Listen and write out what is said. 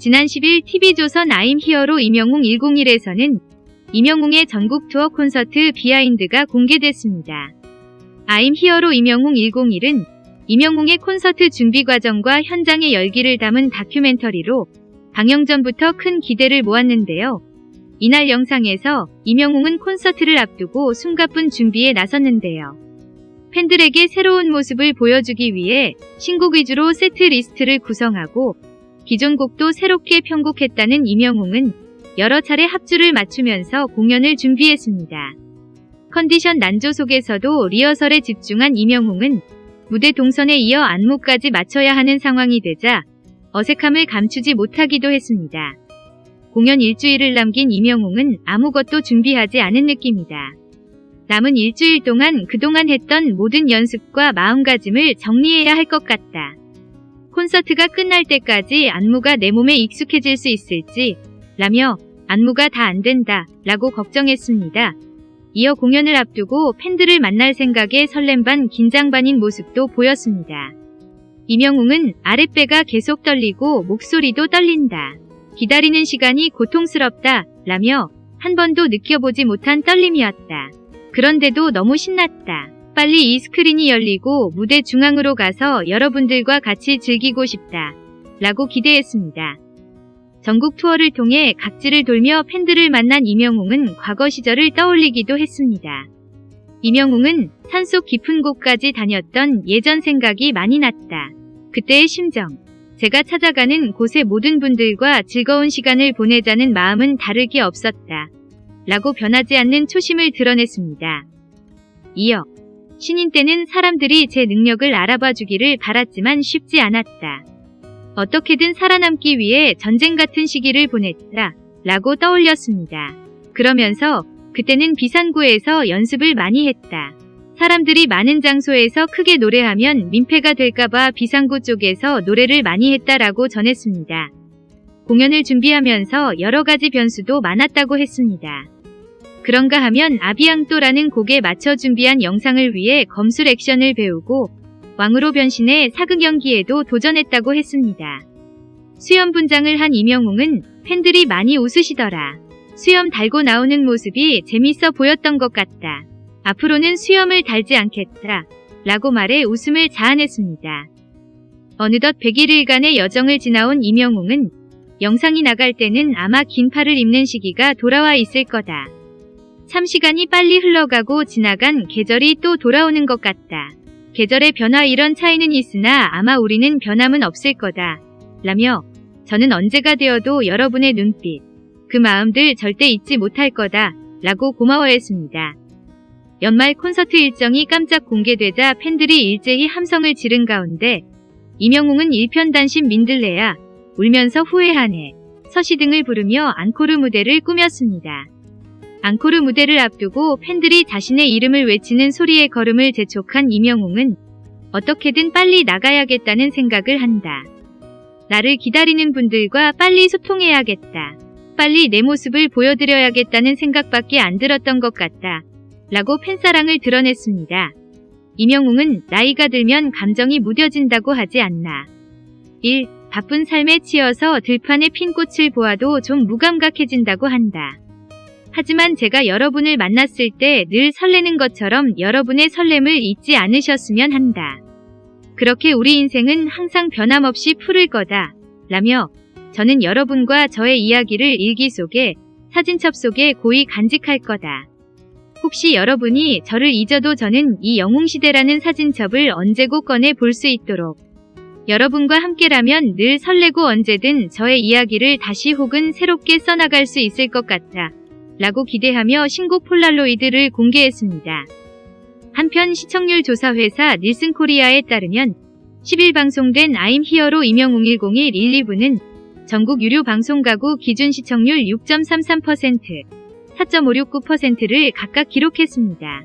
지난 10일 TV조선 아임 히어로 임영웅 101에서는 임영웅의 전국 투어 콘서트 비하인드가 공개됐습니다. 아임 히어로 임영웅 101은 임영웅의 콘서트 준비 과정과 현장의 열기를 담은 다큐멘터리로 방영 전부터 큰 기대를 모았는데요. 이날 영상에서 임영웅은 콘서트를 앞두고 숨가쁜 준비에 나섰는데요. 팬들에게 새로운 모습을 보여주기 위해 신곡 위주로 세트 리스트를 구성하고 기존 곡도 새롭게 편곡했다는 임영웅은 여러 차례 합주를 맞추면서 공연을 준비했습니다. 컨디션 난조 속에서도 리허설에 집중한 임영웅은 무대 동선에 이어 안무까지 맞춰야 하는 상황이 되자 어색함을 감추지 못하기도 했습니다. 공연 일주일을 남긴 임영웅은 아무것도 준비하지 않은 느낌이다. 남은 일주일 동안 그동안 했던 모든 연습과 마음가짐을 정리해야 할 것 같다. 콘서트가 끝날 때까지 안무가 내 몸에 익숙해질 수 있을지 라며 안무가 다 안 된다 라고 걱정했습니다. 이어 공연을 앞두고 팬들을 만날 생각에 설렘 반 긴장 반인 모습도 보였습니다. 이명웅은 아랫배가 계속 떨리고 목소리도 떨린다. 기다리는 시간이 고통스럽다 라며 한 번도 느껴보지 못한 떨림이었다. 그런데도 너무 신났다. 빨리 이 스크린이 열리고 무대 중앙으로 가서 여러분들과 같이 즐기고 싶다. 라고 기대했습니다. 전국 투어를 통해 각지를 돌며 팬들을 만난 이명웅은 과거 시절을 떠올리기도 했습니다. 이명웅은 산속 깊은 곳까지 다녔던 예전 생각이 많이 났다. 그때의 심정. 제가 찾아가는 곳의 모든 분들과 즐거운 시간을 보내자는 마음은 다르게 없었다. 라고 변하지 않는 초심을 드러냈습니다. 이어 신인 때는 사람들이 제 능력을 알아봐 주기를 바랐지만 쉽지 않았다. 어떻게든 살아남기 위해 전쟁 같은 시기를 보냈다. 라고 떠올렸습니다. 그러면서 그때는 비산구에서 연습을 많이 했다. 사람들이 많은 장소에서 크게 노래하면 민폐가 될까봐 비상구 쪽에서 노래를 많이 했다라고 전했습니다. 공연을 준비하면서 여러 가지 변수도 많았다고 했습니다. 그런가 하면 아비앙또라는 곡에 맞춰 준비한 영상을 위해 검술 액션을 배우고 왕으로 변신해 사극 연기에도 도전했다고 했습니다. 수염 분장을 한 이명웅은 팬들이 많이 웃으시더라. 수염 달고 나오는 모습이 재밌어 보였던 것 같다. 앞으로는 수염을 달지 않겠다. 라고 말해 웃음을 자아냈습니다. 어느덧 101일간의 여정을 지나온 이명웅은 영상이 나갈 때는 아마 긴 팔을 입는 시기가 돌아와 있을 거다. 참 시간이 빨리 흘러가고 지나간 계절이 또 돌아오는 것 같다. 계절의 변화 이런 차이는 있으나 아마 우리는 변함은 없을 거다. 라며 저는 언제가 되어도 여러분의 눈빛, 그 마음들 절대 잊지 못할 거다. 라고 고마워했습니다. 연말 콘서트 일정이 깜짝 공개되자 팬들이 일제히 함성을 지른 가운데 이명웅은 일편단심 민들레야 울면서 후회하네 서시 등을 부르며 앙코르 무대를 꾸몄습니다. 앙코르 무대를 앞두고 팬들이 자신의 이름을 외치는 소리의 걸음을 재촉한 이명웅은 어떻게든 빨리 나가야겠다는 생각을 한다. 나를 기다리는 분들과 빨리 소통해야겠다. 빨리 내 모습을 보여드려야겠다는 생각밖에 안 들었던 것 같다. 라고 팬사랑을 드러냈습니다. 이명웅은 나이가 들면 감정이 무뎌진다고 하지 않나. 1. 바쁜 삶에 치여서 들판에 핀 꽃을 보아도 좀 무감각해진다고 한다. 하지만 제가 여러분을 만났을 때 늘 설레는 것처럼 여러분의 설렘을 잊지 않으셨으면 한다. 그렇게 우리 인생은 항상 변함없이 푸를 거다. 라며 저는 여러분과 저의 이야기를 일기 속에 사진첩 속에 고이 간직할 거다. 혹시 여러분이 저를 잊어도 저는 이 영웅시대라는 사진첩을 언제고 꺼내 볼 수 있도록 여러분과 함께라면 늘 설레고 언제든 저의 이야기를 다시 혹은 새롭게 써나갈 수 있을 것 같다. 라고 기대하며 신곡 폴라로이드를 공개했습니다. 한편 시청률 조사 회사 닐슨 코리아에 따르면 10일 방송된 아임 히어로 임영웅 101 1, 2부는 전국 유료 방송 가구 기준 시청률 6.33%, 4.569%를 각각 기록했습니다.